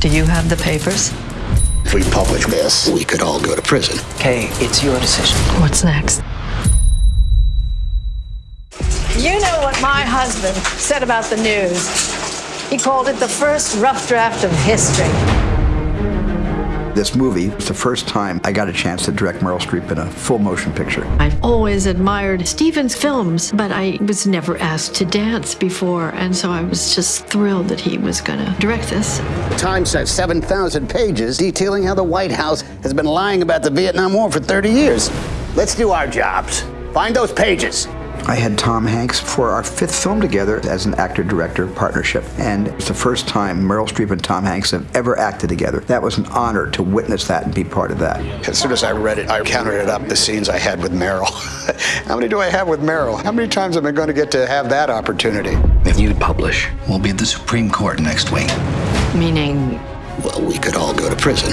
Do you have the papers? If we publish this, we could all go to prison. Okay, it's your decision. What's next? You know what my husband said about the news. He called it the first rough draft of history. This movie was the first time I got a chance to direct Meryl Streep in a full motion picture. I've always admired Steven's films, but I was never asked to dance before, and so I was just thrilled that he was going to direct this. The Times says 7,000 pages detailing how the White House has been lying about the Vietnam War for 30 years. Let's do our jobs. Find those pages. I had Tom Hanks for our fifth film together as an actor director partnership, and it's the first time Meryl Streep and Tom Hanks have ever acted together. That was an honor to witness that and be part of that. As soon as I read it, I counted it up the scenes I had with Meryl. How many do I have with Meryl? How many times am I going to get to have that opportunity? If you publish, we'll be at the Supreme Court next week. Meaning, Well, we could all go to prison.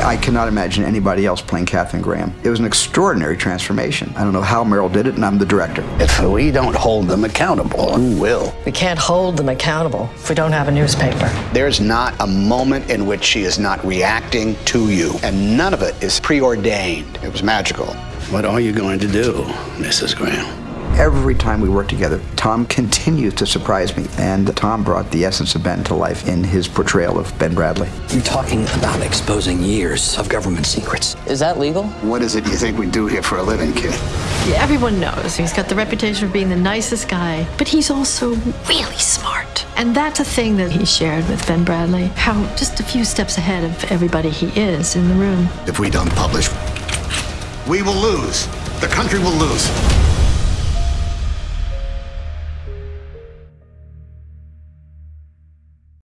I cannot imagine anybody else playing Katharine Graham. It was an extraordinary transformation. I don't know how Meryl did it, and I'm the director. If we don't hold them accountable, who will? We can't hold them accountable if we don't have a newspaper. There's not a moment in which she is not reacting to you, and none of it is preordained. It was magical. What are you going to do, Mrs. Graham? Every time we work together, Tom continues to surprise me, and Tom brought the essence of Ben to life in his portrayal of Ben Bradlee. You're talking about exposing years of government secrets. Is that legal? What is it you think we do here for a living, kid? everyone knows he's got the reputation of being the nicest guy, but he's also really smart. And that's a thing that he shared with Ben Bradlee, how just a few steps ahead of everybody he is in the room. If we don't publish, we will lose. The country will lose.